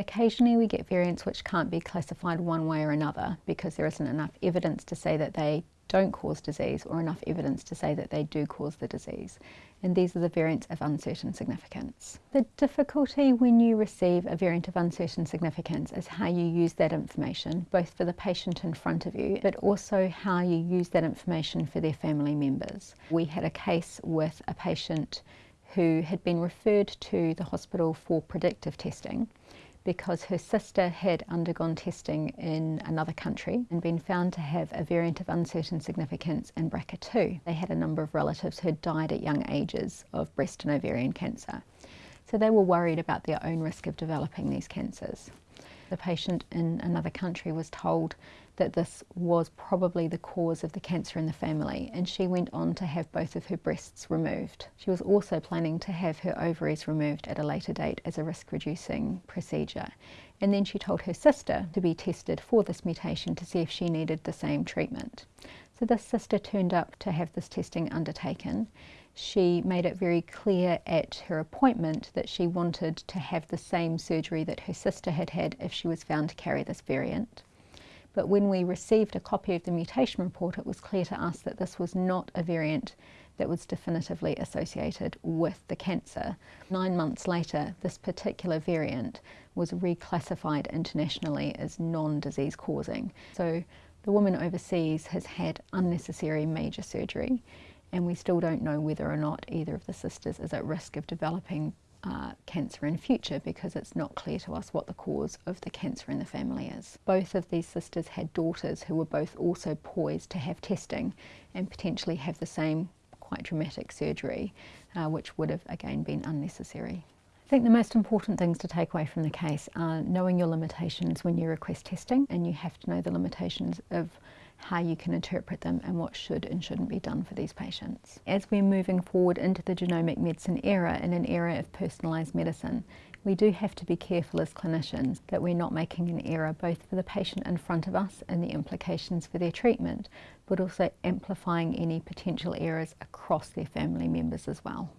Occasionally we get variants which can't be classified one way or another because there isn't enough evidence to say that they don't cause disease or enough evidence to say that they do cause the disease. And these are the variants of uncertain significance. The difficulty when you receive a variant of uncertain significance is how you use that information, both for the patient in front of you, but also how you use that information for their family members. We had a case with a patient who had been referred to the hospital for predictive testing because her sister had undergone testing in another country and been found to have a variant of uncertain significance in BRCA2. They had a number of relatives who had died at young ages of breast and ovarian cancer. So they were worried about their own risk of developing these cancers. The patient in another country was told that this was probably the cause of the cancer in the family and she went on to have both of her breasts removed. She was also planning to have her ovaries removed at a later date as a risk reducing procedure and then she told her sister to be tested for this mutation to see if she needed the same treatment. So this sister turned up to have this testing undertaken. She made it very clear at her appointment that she wanted to have the same surgery that her sister had had if she was found to carry this variant. But when we received a copy of the mutation report, it was clear to us that this was not a variant that was definitively associated with the cancer. Nine months later, this particular variant was reclassified internationally as non-disease causing. So the woman overseas has had unnecessary major surgery and we still don't know whether or not either of the sisters is at risk of developing uh, cancer in future because it's not clear to us what the cause of the cancer in the family is. Both of these sisters had daughters who were both also poised to have testing and potentially have the same quite dramatic surgery, uh, which would have again been unnecessary. I think the most important things to take away from the case are knowing your limitations when you request testing and you have to know the limitations of how you can interpret them and what should and shouldn't be done for these patients. As we're moving forward into the genomic medicine era in an era of personalised medicine, we do have to be careful as clinicians that we're not making an error both for the patient in front of us and the implications for their treatment, but also amplifying any potential errors across their family members as well.